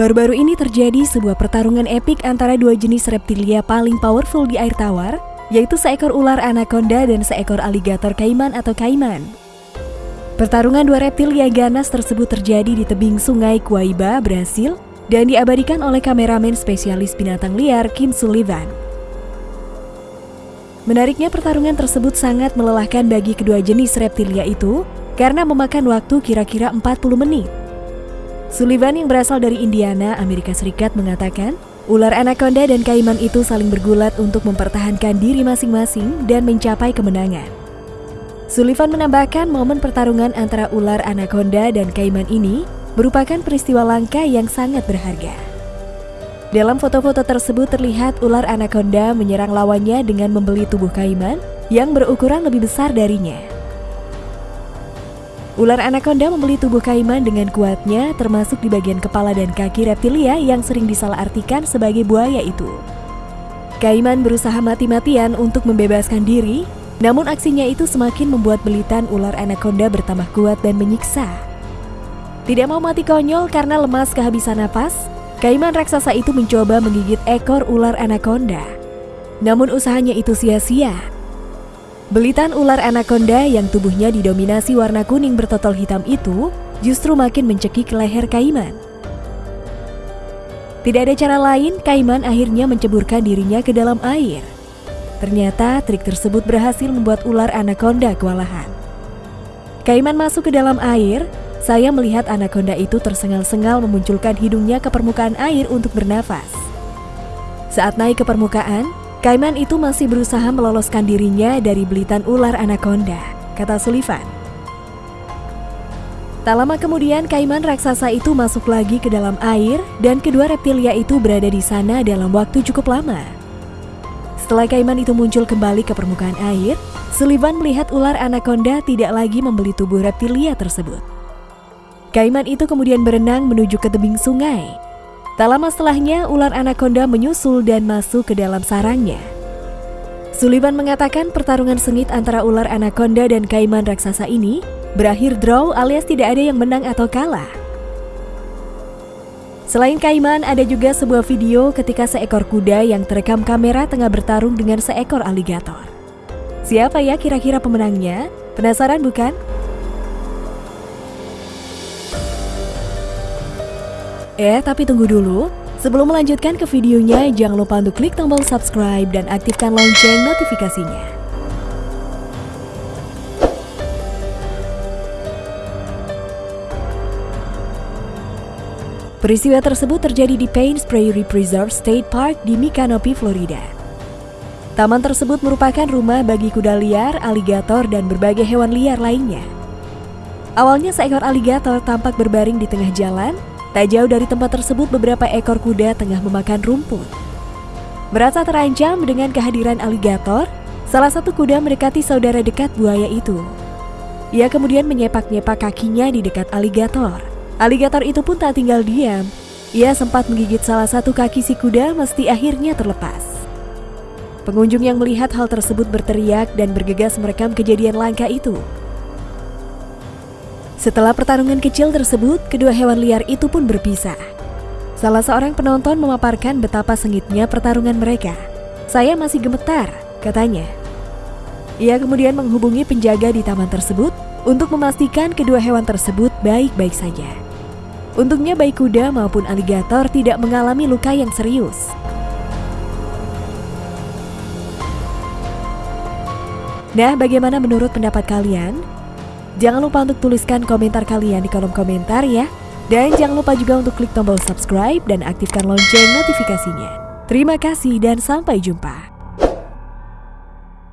Baru-baru ini terjadi sebuah pertarungan epik antara dua jenis reptilia paling powerful di air tawar, yaitu seekor ular anaconda dan seekor aligator kaiman atau kaiman. Pertarungan dua reptilia ganas tersebut terjadi di tebing sungai Guaiba, Brasil, dan diabadikan oleh kameramen spesialis binatang liar Kim Sullivan. Menariknya pertarungan tersebut sangat melelahkan bagi kedua jenis reptilia itu karena memakan waktu kira-kira 40 menit. Sullivan yang berasal dari Indiana, Amerika Serikat mengatakan, ular anaconda dan kaiman itu saling bergulat untuk mempertahankan diri masing-masing dan mencapai kemenangan. Sullivan menambahkan momen pertarungan antara ular anaconda dan kaiman ini merupakan peristiwa langka yang sangat berharga. Dalam foto-foto tersebut terlihat ular anaconda menyerang lawannya dengan membeli tubuh kaiman yang berukuran lebih besar darinya. Ular anaconda membeli tubuh kaiman dengan kuatnya termasuk di bagian kepala dan kaki reptilia yang sering disalahartikan sebagai buaya itu. Kaiman berusaha mati-matian untuk membebaskan diri, namun aksinya itu semakin membuat belitan ular anaconda bertambah kuat dan menyiksa. Tidak mau mati konyol karena lemas kehabisan napas, Kaiman raksasa itu mencoba menggigit ekor ular anaconda. Namun usahanya itu sia-sia Belitan ular anaconda yang tubuhnya didominasi warna kuning bertotol hitam itu justru makin mencekik leher Kaiman. Tidak ada cara lain, Kaiman akhirnya menceburkan dirinya ke dalam air. Ternyata trik tersebut berhasil membuat ular anaconda kewalahan. Kaiman masuk ke dalam air, saya melihat anaconda itu tersengal-sengal memunculkan hidungnya ke permukaan air untuk bernafas. Saat naik ke permukaan, Kaiman itu masih berusaha meloloskan dirinya dari belitan ular anaconda, kata Sullivan. Tak lama kemudian Kaiman raksasa itu masuk lagi ke dalam air dan kedua reptilia itu berada di sana dalam waktu cukup lama. Setelah Kaiman itu muncul kembali ke permukaan air, Sullivan melihat ular anaconda tidak lagi membeli tubuh reptilia tersebut. Kaiman itu kemudian berenang menuju ke tebing sungai Tak lama setelahnya, ular anaconda menyusul dan masuk ke dalam sarangnya. Sullivan mengatakan pertarungan sengit antara ular anaconda dan kaiman raksasa ini berakhir draw alias tidak ada yang menang atau kalah. Selain kaiman, ada juga sebuah video ketika seekor kuda yang terekam kamera tengah bertarung dengan seekor aligator. Siapa ya kira-kira pemenangnya? Penasaran bukan? Eh, tapi tunggu dulu. Sebelum melanjutkan ke videonya, jangan lupa untuk klik tombol subscribe dan aktifkan lonceng notifikasinya. Peristiwa tersebut terjadi di Paynes Prairie Preserve State Park di Micanopy, Florida. Taman tersebut merupakan rumah bagi kuda liar, aligator, dan berbagai hewan liar lainnya. Awalnya seekor aligator tampak berbaring di tengah jalan Tak jauh dari tempat tersebut beberapa ekor kuda tengah memakan rumput. Merasa terancam dengan kehadiran aligator, salah satu kuda mendekati saudara dekat buaya itu. Ia kemudian menyepak-nyepak kakinya di dekat aligator. Aligator itu pun tak tinggal diam. Ia sempat menggigit salah satu kaki si kuda mesti akhirnya terlepas. Pengunjung yang melihat hal tersebut berteriak dan bergegas merekam kejadian langka itu. Setelah pertarungan kecil tersebut, kedua hewan liar itu pun berpisah. Salah seorang penonton memaparkan betapa sengitnya pertarungan mereka. Saya masih gemetar, katanya. Ia kemudian menghubungi penjaga di taman tersebut untuk memastikan kedua hewan tersebut baik-baik saja. Untungnya baik kuda maupun aligator tidak mengalami luka yang serius. Nah, bagaimana menurut pendapat kalian? Jangan lupa untuk tuliskan komentar kalian di kolom komentar ya. Dan jangan lupa juga untuk klik tombol subscribe dan aktifkan lonceng notifikasinya. Terima kasih dan sampai jumpa.